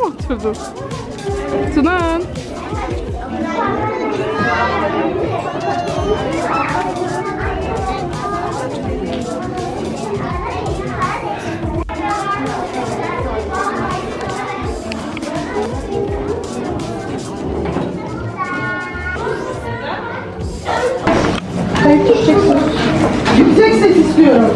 oturdun? Tunan. Yüksek ses istiyorum.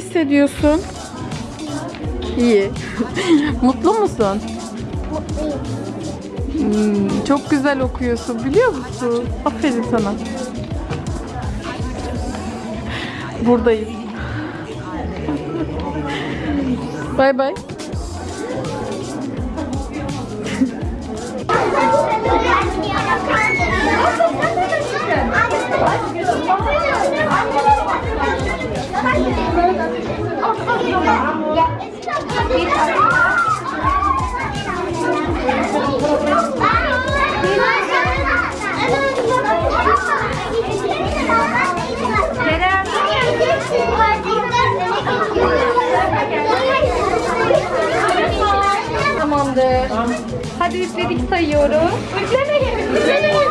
Hissediyorsun? İyi. Mutlu musun? Hmm, çok güzel okuyorsun biliyor musun? Aferin sana. Buradayım. Bay bay. Tamamdır. Hadi üfledik sayıyoruz. Üflemeyin. Üflemeyin.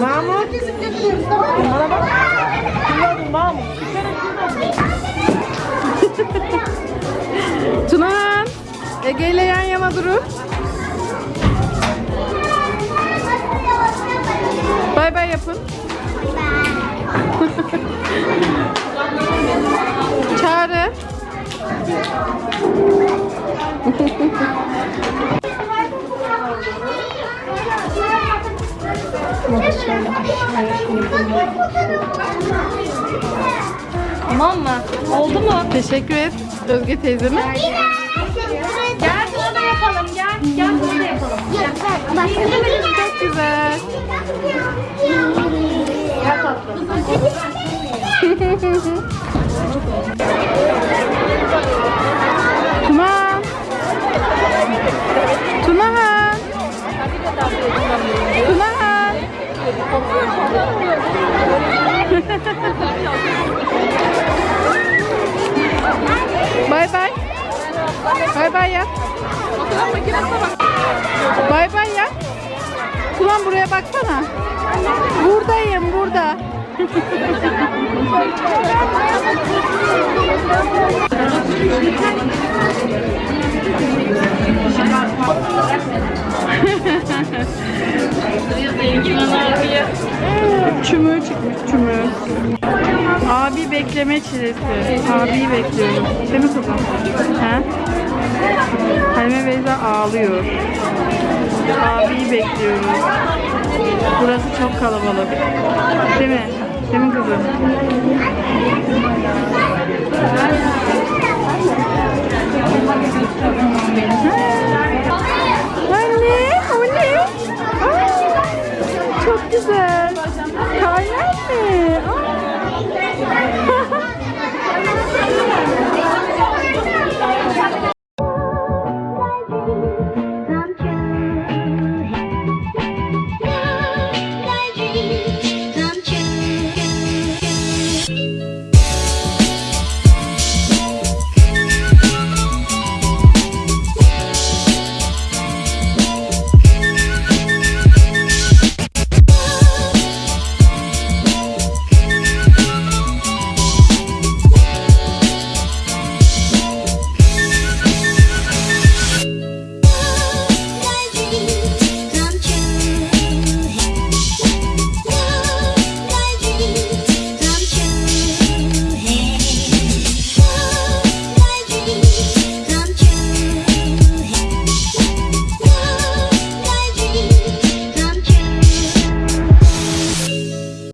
Mahmut. Kesip getiriyoruz tamam mı? Bana bak. Mahmut. Tunan. Ege ile yan yana durun. Bay bay yapın. Çağrı. Tamam mı? Oldu mu? Teşekkür et Özge teyzeme. Gel burada yapalım. Gel. Gel burada yapalım. Çok güzel. Gel tatlım. Bay bay. Bay bay ya. Bay bay ya. Tunan buraya baksana. Buradayım burada. Çümür çıkmış çümür. Abi bekleme çilesi. Abiyi bekliyorum. Değil mi kızım? He? Halime Beyza ağlıyor. Abiyi bekliyoruz. Burası çok kalabalık. Değil mi? Değil mi kızım?